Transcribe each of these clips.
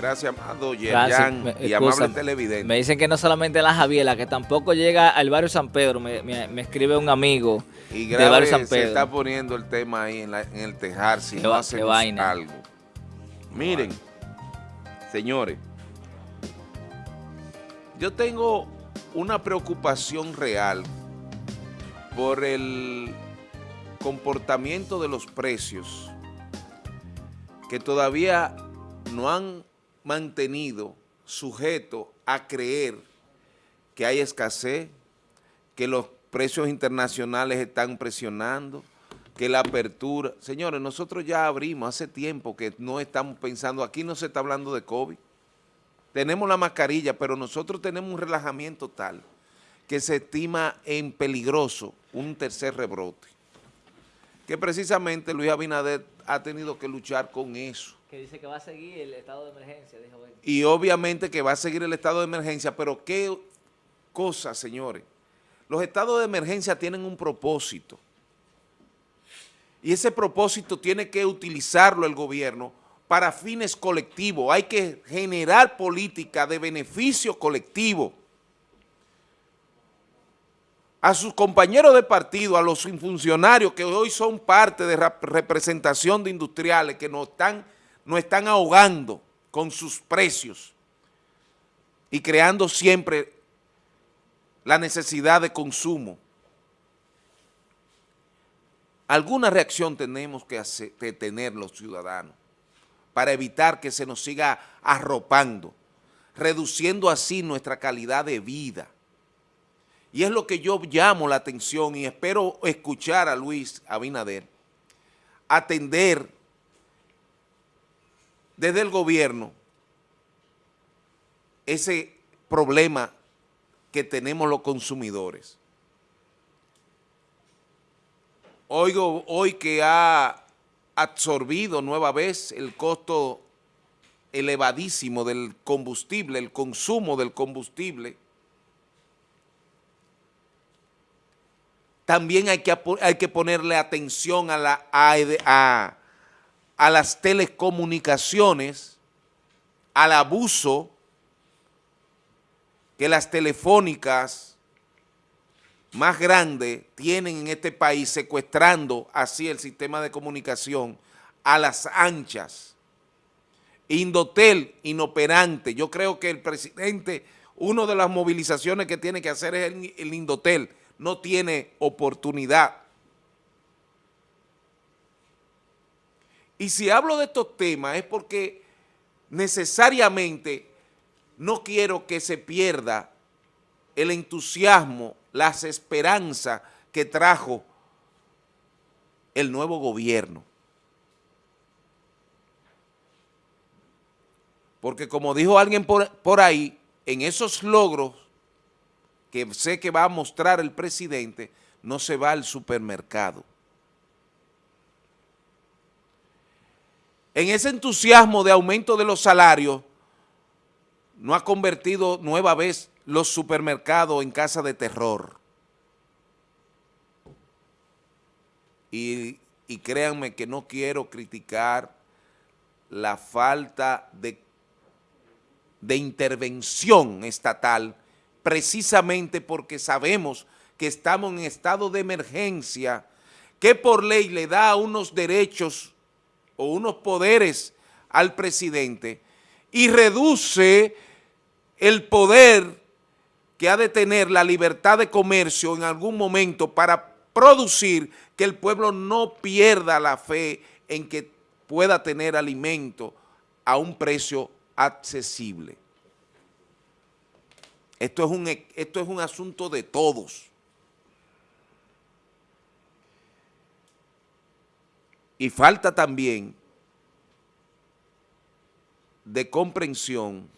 Gracias, amado Yerjan y amable televidente. Me dicen que no solamente la Javiela, que tampoco llega al barrio San Pedro, me, escribe un amigo y del barrio San Pedro. se está poniendo el tema ahí en, el tejar si no hacemos algo. Miren, señores, yo tengo una preocupación real por el comportamiento de los precios que todavía no han mantenido sujeto a creer que hay escasez, que los precios internacionales están presionando, que la apertura... Señores, nosotros ya abrimos hace tiempo que no estamos pensando, aquí no se está hablando de COVID, tenemos la mascarilla, pero nosotros tenemos un relajamiento tal que se estima en peligroso un tercer rebrote. Que precisamente Luis Abinader ha tenido que luchar con eso que dice que va a seguir el estado de emergencia, dijo él. Y obviamente que va a seguir el estado de emergencia, pero qué cosa, señores. Los estados de emergencia tienen un propósito. Y ese propósito tiene que utilizarlo el gobierno para fines colectivos. Hay que generar política de beneficio colectivo. A sus compañeros de partido, a los funcionarios que hoy son parte de representación de industriales que nos están nos están ahogando con sus precios y creando siempre la necesidad de consumo. Alguna reacción tenemos que, tener los ciudadanos para evitar que se nos siga arropando, reduciendo así nuestra calidad de vida. Y es lo que yo llamo la atención y espero escuchar a Luis Abinader, atender desde el gobierno ese problema que tenemos los consumidores. Oigo hoy que ha absorbido nueva vez el costo elevadísimo del combustible, el consumo del combustible, también hay que, hay que ponerle atención a, la, a, las telecomunicaciones, al abuso que las telefónicas más grandes tienen en este país, secuestrando así el sistema de comunicación a las anchas. Indotel, inoperante. Yo creo que el presidente, una de las movilizaciones que tiene que hacer es el, el Indotel. No tiene oportunidad. Y si hablo de estos temas es porque necesariamente no quiero que se pierda el entusiasmo, las esperanzas que trajo el nuevo gobierno. Porque como dijo alguien por, por, ahí, en esos logros que sé que va a mostrar el presidente, no se va al supermercado. En ese entusiasmo de aumento de los salarios, no ha convertido nueva vez los supermercados en casa de terror. Y, créanme que no quiero criticar la falta de, de intervención estatal precisamente porque sabemos que estamos en estado de emergencia que por ley le da unos derechos o unos poderes al presidente y reduce el poder que ha de tener la libertad de comercio en algún momento para producir que el pueblo no pierda la fe en que pueda tener alimento a un precio accesible. Esto es un, esto es un asunto de todos. Y falta también de comprensión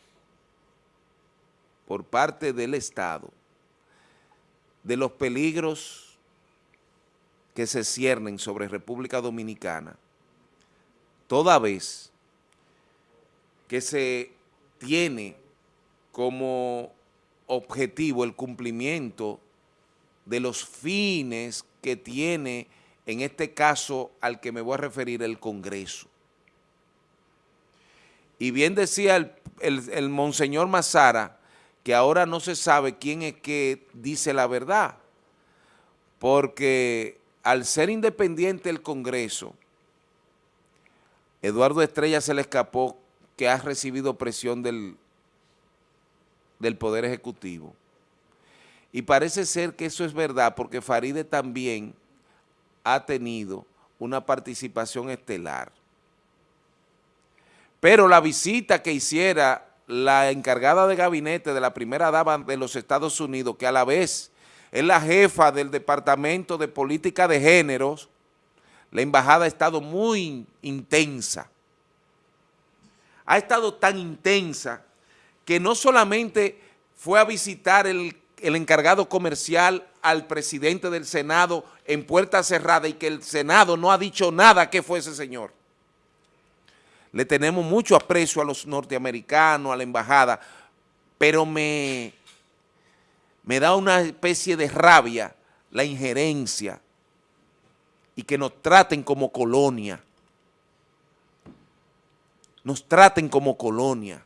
por parte del Estado de los peligros que se ciernen sobre República Dominicana, toda vez que se tiene como objetivo el cumplimiento de los fines que tiene en este caso al que me voy a referir el Congreso. Y bien decía el, el monseñor Mazara, que ahora no se sabe quién es que dice la verdad, porque al ser independiente el Congreso, Eduardo Estrella se le escapó que ha recibido presión del, del Poder Ejecutivo. Y parece ser que eso es verdad porque Faride también ha tenido una participación estelar. Pero la visita que hiciera la encargada de gabinete de la primera dama de los Estados Unidos, que a la vez es la jefa del Departamento de Política de Géneros, la embajada ha estado muy intensa. Ha estado tan intensa que no solamente fue a visitar el, encargado comercial al presidente del Senado en puerta cerrada y que el Senado no ha dicho nada que fue ese señor. Le tenemos mucho aprecio a los norteamericanos, a la embajada, pero me, me da una especie de rabia la injerencia y que nos traten como colonia. Nos traten como colonia.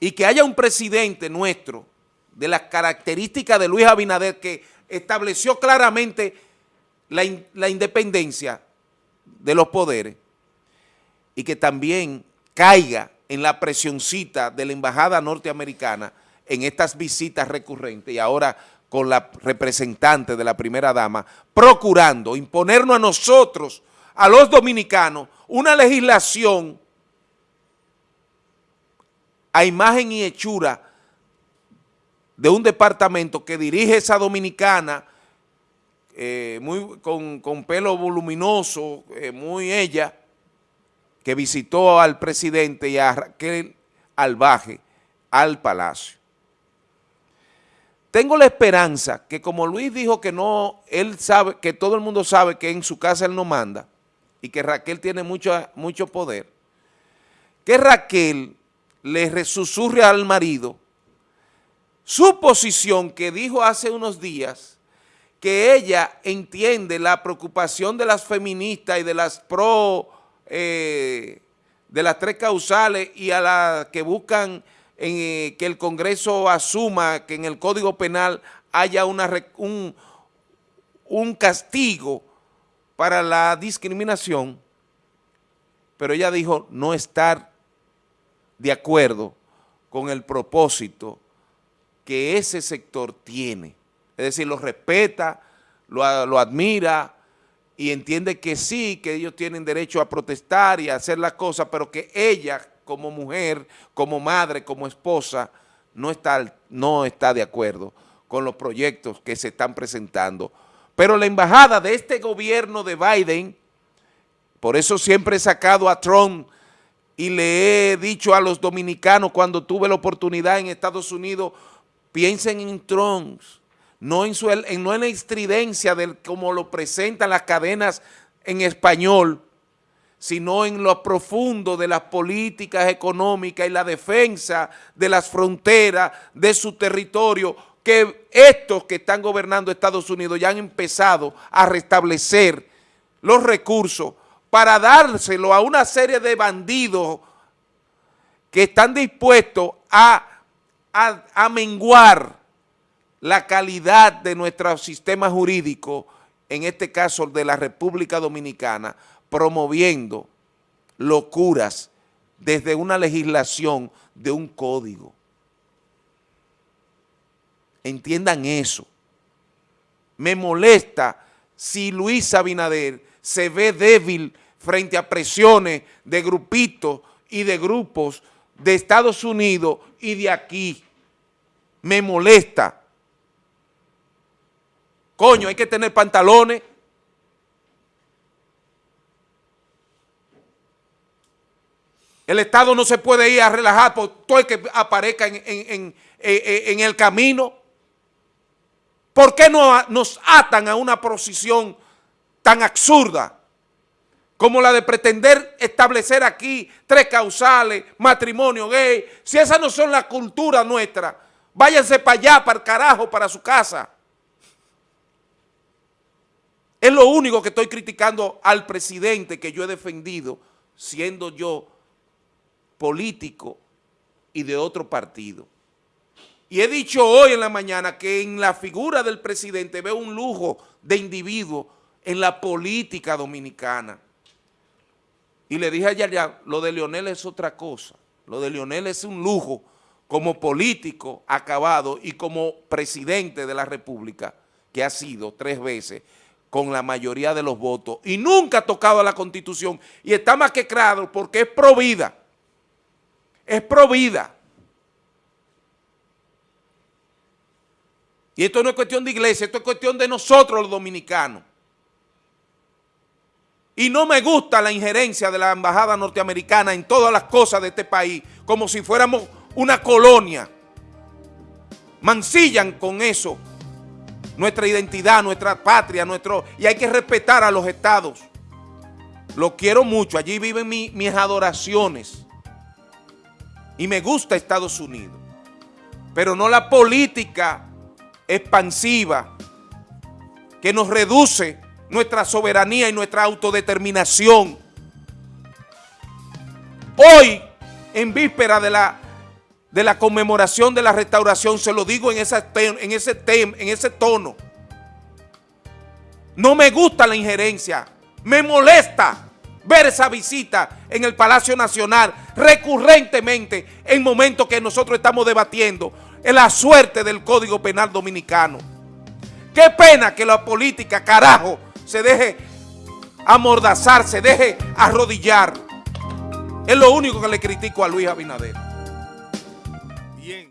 Y que haya un presidente nuestro de las características de Luis Abinader que estableció claramente la, la independencia de los poderes y que también caiga en la presioncita de la embajada norteamericana en estas visitas recurrentes y ahora con la representante de la primera dama, procurando imponernos a nosotros, a los dominicanos, una legislación a imagen y hechura de un departamento que dirige esa dominicana eh, muy, con, pelo voluminoso, eh, muy ella, que visitó al presidente y a Raquel Albaje al palacio. Tengo la esperanza que como Luis dijo que no, él sabe, que todo el mundo sabe que en su casa él no manda y que Raquel tiene mucho, mucho poder, que Raquel le resusurre al marido su posición que dijo hace unos días que ella entiende la preocupación de las feministas y de las pro, eh, de las tres causales y a las que buscan en, que el Congreso asuma que en el Código Penal haya una, un, un castigo para la discriminación, pero ella dijo no estar de acuerdo con el propósito que ese sector tiene. Es decir, lo respeta, lo, lo, admira y entiende que sí, que ellos tienen derecho a protestar y a hacer las cosas, pero que ella como mujer, como madre, como esposa, no está, no está de acuerdo con los proyectos que se están presentando. Pero la embajada de este gobierno de Biden, por eso siempre he sacado a Trump y le he dicho a los dominicanos cuando tuve la oportunidad en Estados Unidos, piensen en Trump, no en, su, no en la estridencia de como lo presentan las cadenas en español, sino en lo profundo de las políticas económicas y la defensa de las fronteras de su territorio, que estos que están gobernando Estados Unidos ya han empezado a restablecer los recursos para dárselo a una serie de bandidos que están dispuestos a, a menguar la calidad de nuestro sistema jurídico, en este caso de la República Dominicana, promoviendo locuras desde una legislación de un código. Entiendan eso. Me molesta si Luis Abinader se ve débil frente a presiones de grupitos y de grupos de Estados Unidos y de aquí. Me molesta. Coño, hay que tener pantalones El Estado no se puede ir a relajar por todo el que aparezca en, el camino. ¿Por qué no nos atan a una posición tan absurda como la de pretender establecer aquí tres causales, matrimonio gay? Si esas no son la cultura nuestra, váyanse para allá, para el carajo, para su casa. Es lo único que estoy criticando al presidente que yo he defendido, siendo yo político y de otro partido. Y he dicho hoy en la mañana que en la figura del presidente veo un lujo de individuo en la política dominicana. Y le dije ayer ya, lo de Leonel es otra cosa. Lo de Leonel es un lujo como político acabado y como presidente de la República, que ha sido tres veces con la mayoría de los votos y nunca ha tocado a la Constitución y está más que claro porque es pro vida. Es pro vida. Y esto no es cuestión de iglesia, esto es cuestión de nosotros los dominicanos. Y no me gusta la injerencia de la embajada norteamericana en todas las cosas de este país, como si fuéramos una colonia. Mancillan con eso nuestra identidad, nuestra patria, nuestro y hay que respetar a los estados. Lo quiero mucho, allí viven mis adoraciones. Y me gusta Estados Unidos. Pero no la política expansiva que nos reduce nuestra soberanía y nuestra autodeterminación. Hoy, en víspera de la, de la conmemoración de la restauración, se lo digo en, ese en ese tono. No me gusta la injerencia, me molesta ver esa visita en el Palacio Nacional recurrentemente en momentos que nosotros estamos debatiendo en la suerte del Código Penal Dominicano. Qué pena que la política, carajo, se deje amordazar, se deje arrodillar. Es lo único que le critico a Luis Abinader.